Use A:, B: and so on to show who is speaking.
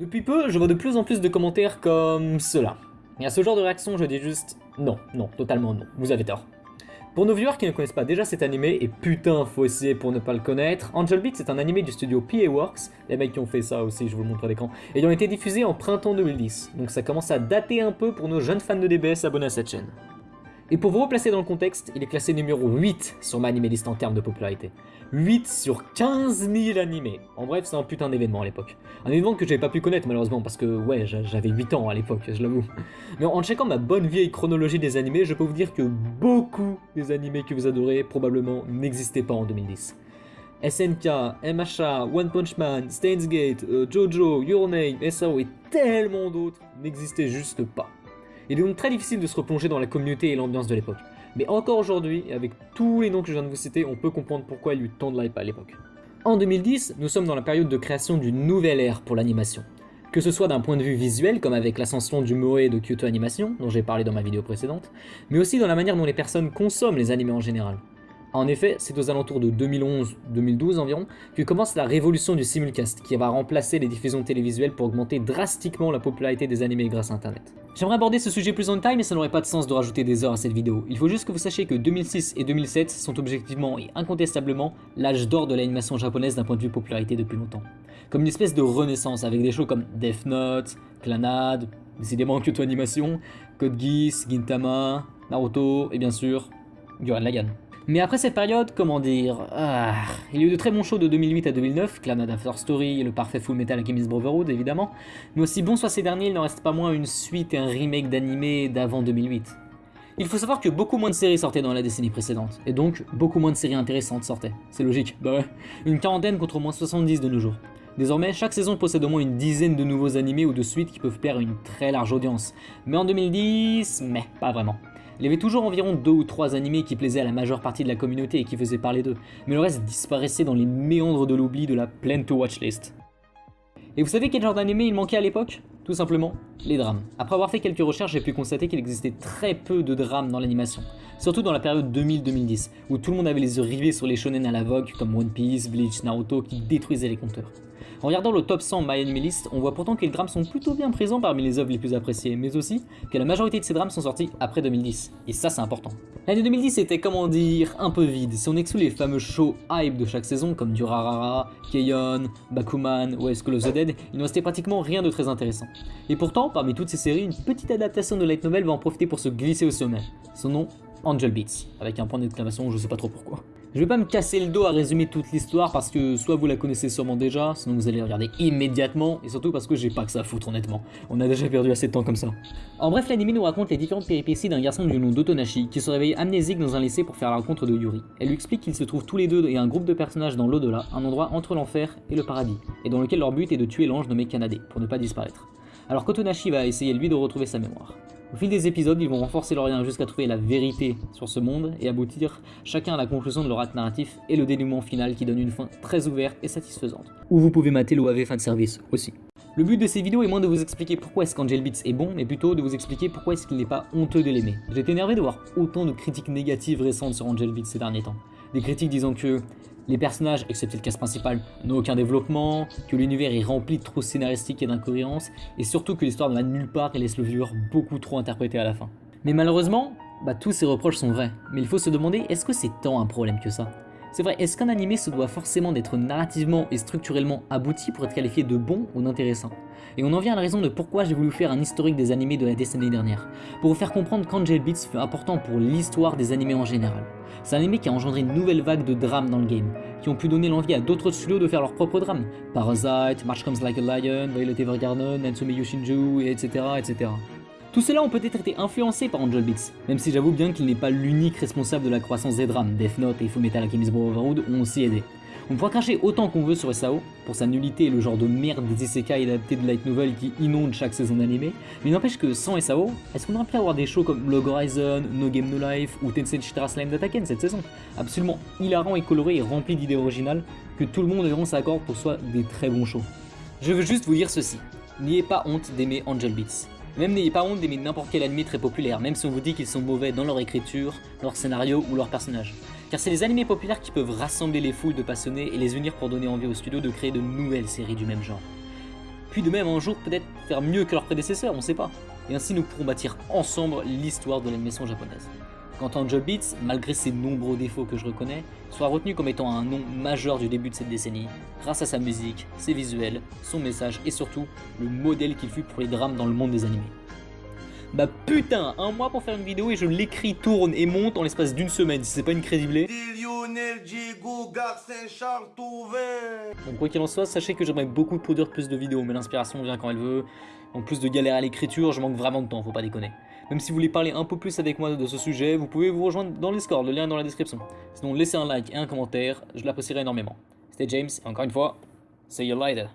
A: Depuis peu, je vois de plus en plus de commentaires comme cela. Et à ce genre de réaction, je dis juste non, non, totalement non, vous avez tort. Pour nos viewers qui ne connaissent pas déjà cet animé, et putain faut essayer pour ne pas le connaître, Angel Beats est un animé du studio PA Works, les mecs qui ont fait ça aussi, je vous le montre à l'écran, ayant été diffusé en printemps 2010, donc ça commence à dater un peu pour nos jeunes fans de DBS abonnés à cette chaîne. Et pour vous replacer dans le contexte, il est classé numéro 8 sur ma animé list en termes de popularité. 8 sur 15 000 animés. En bref, c'est un putain d'événement à l'époque. Un événement que j'avais pas pu connaître malheureusement parce que ouais, j'avais 8 ans à l'époque, je l'avoue. Mais en checkant ma bonne vieille chronologie des animés, je peux vous dire que beaucoup des animés que vous adorez probablement n'existaient pas en 2010. SNK, MHA, One Punch Man, Steins Gate, euh, Jojo, Your Name, SAO et tellement d'autres n'existaient juste pas. Il est donc très difficile de se replonger dans la communauté et l'ambiance de l'époque. Mais encore aujourd'hui, avec tous les noms que je viens de vous citer, on peut comprendre pourquoi il y a eu tant de hype à l'époque. En 2010, nous sommes dans la période de création d'une nouvelle ère pour l'animation. Que ce soit d'un point de vue visuel, comme avec l'ascension du Moe de Kyoto Animation, dont j'ai parlé dans ma vidéo précédente, mais aussi dans la manière dont les personnes consomment les animés en général. En effet, c'est aux alentours de 2011-2012 environ que commence la révolution du simulcast, qui va remplacer les diffusions télévisuelles pour augmenter drastiquement la popularité des animés grâce à internet. J'aimerais aborder ce sujet plus en détail, mais ça n'aurait pas de sens de rajouter des heures à cette vidéo. Il faut juste que vous sachiez que 2006 et 2007 sont objectivement et incontestablement l'âge d'or de l'animation japonaise d'un point de vue popularité depuis longtemps. Comme une espèce de renaissance avec des shows comme Death Note, Clanad, décidément Kyoto Animation, Code Geass, Gintama, Naruto et bien sûr Gurren Lagann. Mais après cette période, comment dire, ah, il y a eu de très bons shows de 2008 à 2009, Clanad After Story et le parfait Full Metal Alchemist Brotherhood évidemment, mais aussi bon soit ces derniers, il n'en reste pas moins une suite et un remake d'animé d'avant 2008. Il faut savoir que beaucoup moins de séries sortaient dans la décennie précédente, et donc beaucoup moins de séries intéressantes sortaient. C'est logique, bah ouais. Une quarantaine contre au moins 70 de nos jours. Désormais, chaque saison possède au moins une dizaine de nouveaux animés ou de suites qui peuvent à une très large audience. Mais en 2010, mais pas vraiment. Il y avait toujours environ deux ou trois animés qui plaisaient à la majeure partie de la communauté et qui faisaient parler d'eux, mais le reste disparaissait dans les méandres de l'oubli de la Plan to Watch list. Et vous savez quel genre d'animé il manquait à l'époque? Tout simplement, les drames. Après avoir fait quelques recherches, j'ai pu constater qu'il existait très peu de drames dans l'animation, surtout dans la période 2000-2010, où tout le monde avait les yeux rivés sur les shonen à la vogue comme One Piece, Bleach, Naruto qui détruisaient les compteurs. En regardant le top 100 My Anime List, on voit pourtant que les drames sont plutôt bien présents parmi les œuvres les plus appréciées, mais aussi que la majorité de ces drames sont sortis après 2010, et ça c'est important. L'année 2010 était, comment dire, un peu vide, si on exclut les fameux shows hype de chaque saison comme Durarara, Keion, Bakuman ou of the Dead, il ne restait pratiquement rien de très intéressant. Et pourtant, parmi toutes ces séries, une petite adaptation de light novel va en profiter pour se glisser au sommet. Son nom, Angel Beats, avec un point d'exclamation, je sais pas trop pourquoi. Je vais pas me casser le dos à résumer toute l'histoire parce que soit vous la connaissez sûrement déjà, sinon vous allez regarder immédiatement, et surtout parce que j'ai pas que ça à foutre honnêtement. On a déjà perdu assez de temps comme ça. En bref, l'anime nous raconte les différentes péripéties d'un garçon du nom d'Otonashi qui se réveille amnésique dans un lycée pour faire la rencontre de Yuri. Elle lui explique qu'ils se trouvent tous les deux et un groupe de personnages dans l'au-delà, un endroit entre l'enfer et le paradis, et dans lequel leur but est de tuer l'ange nommé Kanade pour ne pas disparaître. Alors qu'Otonashi va essayer lui de retrouver sa mémoire. Au fil des épisodes, ils vont renforcer leur lien jusqu'à trouver la vérité sur ce monde et aboutir chacun à la conclusion de leur acte narratif et le dénouement final qui donne une fin très ouverte et satisfaisante. Ou vous pouvez mater l'OAV fanservice aussi. Le but de ces vidéos est moins de vous expliquer pourquoi est-ce qu'Angel Beats est bon, mais plutôt de vous expliquer pourquoi est-ce qu'il n'est pas honteux de l'aimer. J'étais énervé de voir autant de critiques négatives récentes sur Angel Beats ces derniers temps. Des critiques disant que les personnages, excepté le casse principal, n'ont aucun développement, que l'univers est rempli de trous scénaristiques et d'incohérences, et surtout que l'histoire ne va nulle part et laisse le viewer beaucoup trop interpréter à la fin. Mais malheureusement, bah, tous ces reproches sont vrais, mais il faut se demander est-ce que c'est tant un problème que ça? C'est vrai, est-ce qu'un animé se doit forcément d'être narrativement et structurellement abouti pour être qualifié de bon ou d'intéressant? Et on en vient à la raison de pourquoi j'ai voulu faire un historique des animés de la décennie dernière, pour vous faire comprendre qu'Angel Beats fut important pour l'histoire des animés en général. C'est un animé qui a engendré une nouvelle vague de drames dans le game, qui ont pu donner l'envie à d'autres studios de faire leurs propres drames. Parasite, March Comes Like a Lion, Violet Evergarden, Natsume Yoshinju, etc. etc. Tout cela ont peut-être été influencés par Angel Beats, même si j'avoue bien qu'il n'est pas l'unique responsable de la croissance des drames, Death Note et Fullmetal Alchemist Brotherhood ont aussi aidé. On pourra cracher autant qu'on veut sur SAO, pour sa nullité et le genre de merde des isekai adaptés de light novel qui inondent chaque saison d'anime, mais n'empêche que sans SAO, est-ce qu'on aurait pu avoir des shows comme Log Horizon, No Game No Life ou Chitara Slime d'Ataken cette saison? Absolument hilarant et coloré et rempli d'idées originales, que tout le monde et s'accorde pour soi des très bons shows. Je veux juste vous dire ceci, n'ayez pas honte d'aimer Angel Beats. Même n'ayez pas honte d'aimer n'importe quel anime très populaire, même si on vous dit qu'ils sont mauvais dans leur écriture, leur scénario ou leur personnage. Car c'est les animés populaires qui peuvent rassembler les foules de passionnés et les unir pour donner envie aux studios de créer de nouvelles séries du même genre. puis de même un jour peut-être faire mieux que leurs prédécesseurs, on sait pas. Et ainsi nous pourrons bâtir ensemble l'histoire de l'animation japonaise. Quant à Angel Beats, malgré ses nombreux défauts que je reconnais, soit retenu comme étant un nom majeur du début de cette décennie, grâce à sa musique, ses visuels, son message et surtout le modèle qu'il fut pour les drames dans le monde des animés. Bah putain, un mois pour faire une vidéo et je l'écris, tourne et monte en l'espace d'une semaine, si c'est pas une crédiblée. Donc quoi qu'il en soit, sachez que j'aimerais beaucoup produire plus de vidéos, mais l'inspiration vient quand elle veut. En plus de galérer à l'écriture, je manque vraiment de temps, faut pas déconner. Même si vous voulez parler un peu plus avec moi de ce sujet, vous pouvez vous rejoindre dans le Discord, le lien est dans la description. Sinon laissez un like et un commentaire, je l'apprécierai énormément. C'était James, et encore une fois, see you later.